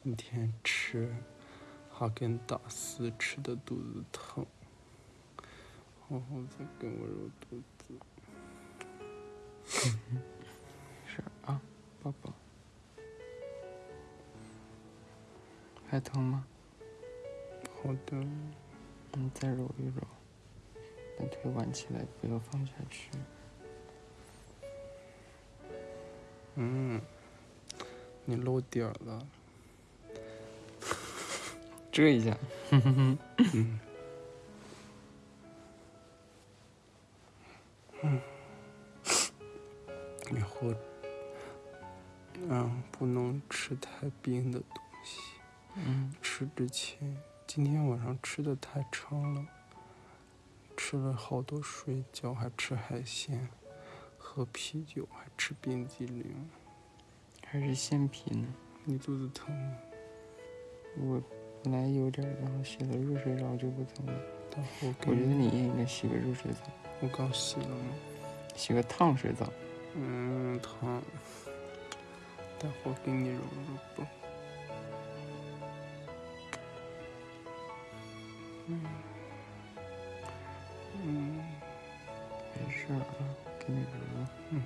今天吃哈根达斯吃的肚子疼，然后再给我揉肚子。是啊，宝宝，还疼吗？好的，你再揉一揉，把腿挽起来，不要放下去。嗯，你露点儿了。遮一下。嗯。嗯。以后，嗯，不能吃太冰的东西。嗯。吃之前，今天晚上吃的太撑了，吃了好多水饺，还吃海鲜，喝啤酒，还吃冰激凌，还是鲜啤呢？你肚子疼吗？我本来有点，然后洗了热水澡就不疼了。我我觉得你也应该洗个热水澡。我刚洗了吗？洗个烫水澡。嗯，烫。待会儿给你揉揉吧。嗯。嗯。没事啊，给你揉揉。嗯。